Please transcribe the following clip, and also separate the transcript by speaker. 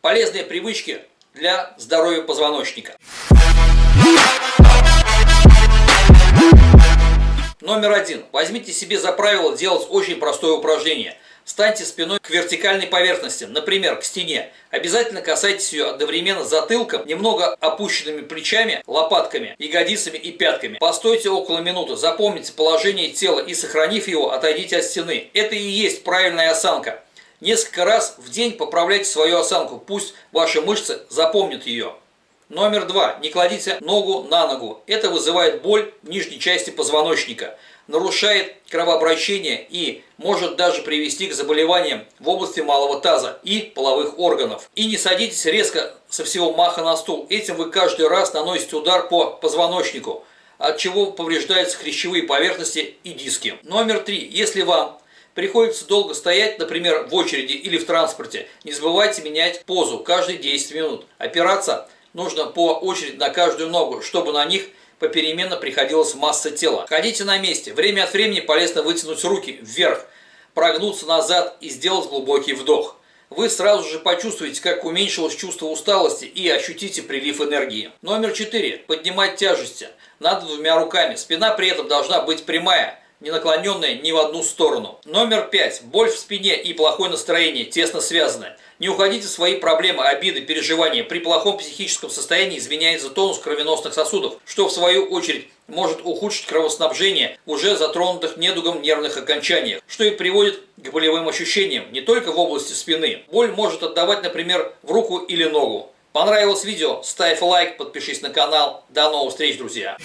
Speaker 1: Полезные привычки для здоровья позвоночника. Номер один. Возьмите себе за правило делать очень простое упражнение. Станьте спиной к вертикальной поверхности, например, к стене. Обязательно касайтесь ее одновременно затылком, немного опущенными плечами, лопатками, ягодицами и пятками. Постойте около минуты, запомните положение тела и, сохранив его, отойдите от стены. Это и есть правильная осанка. Несколько раз в день поправляйте свою осанку, пусть ваши мышцы запомнят ее. Номер два. Не кладите ногу на ногу. Это вызывает боль в нижней части позвоночника, нарушает кровообращение и может даже привести к заболеваниям в области малого таза и половых органов. И не садитесь резко со всего маха на стул. Этим вы каждый раз наносите удар по позвоночнику, от чего повреждаются хрящевые поверхности и диски. Номер три. Если вам приходится долго стоять, например, в очереди или в транспорте, не забывайте менять позу каждые 10 минут. Опираться нужно по очереди на каждую ногу, чтобы на них попеременно приходилась масса тела. Ходите на месте. Время от времени полезно вытянуть руки вверх, прогнуться назад и сделать глубокий вдох. Вы сразу же почувствуете, как уменьшилось чувство усталости и ощутите прилив энергии. Номер 4. Поднимать тяжести. Надо двумя руками. Спина при этом должна быть прямая не наклоненная ни в одну сторону. Номер пять. Боль в спине и плохое настроение тесно связаны. Не уходите в свои проблемы, обиды, переживания. При плохом психическом состоянии изменяется тонус кровеносных сосудов, что в свою очередь может ухудшить кровоснабжение уже затронутых недугом нервных окончаниях, что и приводит к болевым ощущениям не только в области спины. Боль может отдавать, например, в руку или ногу. Понравилось видео? Ставь лайк, подпишись на канал. До новых встреч, друзья!